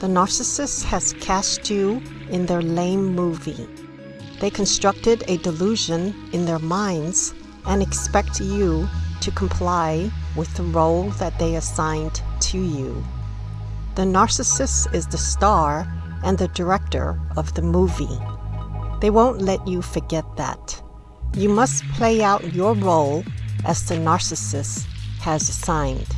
The narcissist has cast you in their lame movie. They constructed a delusion in their minds and expect you to comply with the role that they assigned to you. The narcissist is the star and the director of the movie. They won't let you forget that. You must play out your role as the narcissist has assigned.